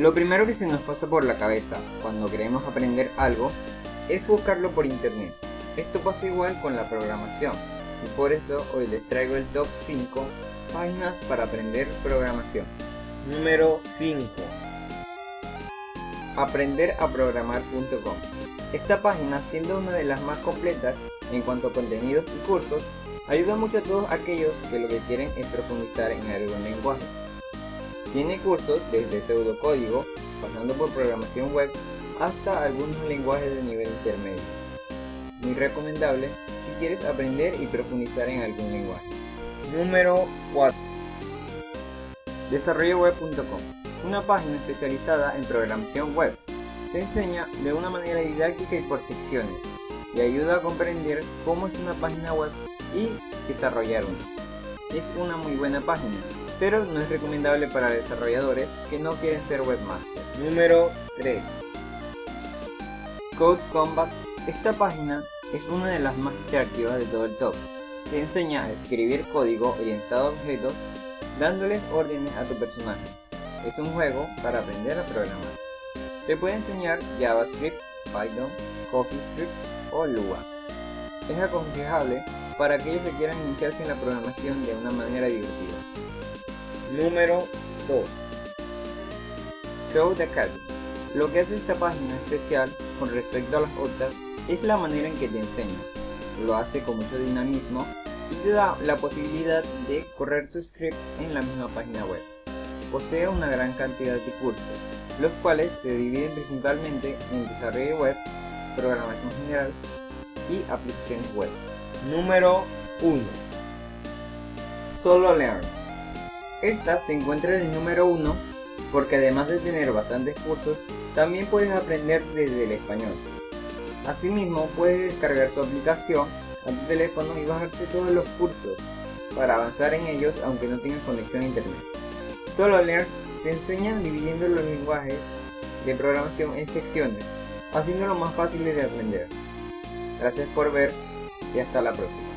Lo primero que se nos pasa por la cabeza cuando queremos aprender algo es buscarlo por internet. Esto pasa igual con la programación y por eso hoy les traigo el top 5 páginas para aprender programación. Número 5 aprenderaprogramar.com Esta página, siendo una de las más completas en cuanto a contenidos y cursos, ayuda mucho a todos aquellos que lo que quieren es profundizar en algún lenguaje. Tiene cursos desde pseudocódigo, pasando por programación web, hasta algunos lenguajes de nivel intermedio. Muy recomendable si quieres aprender y profundizar en algún lenguaje. Número 4 Desarrolloweb.com Una página especializada en programación web. Te enseña de una manera didáctica y por secciones y ayuda a comprender cómo es una página web y desarrollar una. Es una muy buena página, pero no es recomendable para desarrolladores que no quieren ser webmaster. Número 3 Code Combat. Esta página es una de las más interactivas de todo el top. Te enseña a escribir código orientado a objetos dándoles órdenes a tu personaje. Es un juego para aprender a programar. Te puede enseñar JavaScript, Python, CoffeeScript o Lua. Es aconsejable para aquellos que quieran iniciarse en la programación de una manera divertida. Número 2 Code Academy. Lo que hace esta página especial con respecto a las otras es la manera en que te enseña. Lo hace con mucho dinamismo y te da la posibilidad de correr tu script en la misma página web. Posee una gran cantidad de cursos, los cuales se dividen principalmente en desarrollo web, programación general y aplicaciones web. Número 1 Solo Learn. Esta se encuentra en el número 1 porque además de tener bastantes cursos, también puedes aprender desde el español. Asimismo, puedes descargar su aplicación a tu teléfono y bajarte todos los cursos para avanzar en ellos aunque no tengas conexión a internet. Solo Learn te enseña dividiendo los lenguajes de programación en secciones, haciéndolo más fácil de aprender. Gracias por ver y hasta la próxima.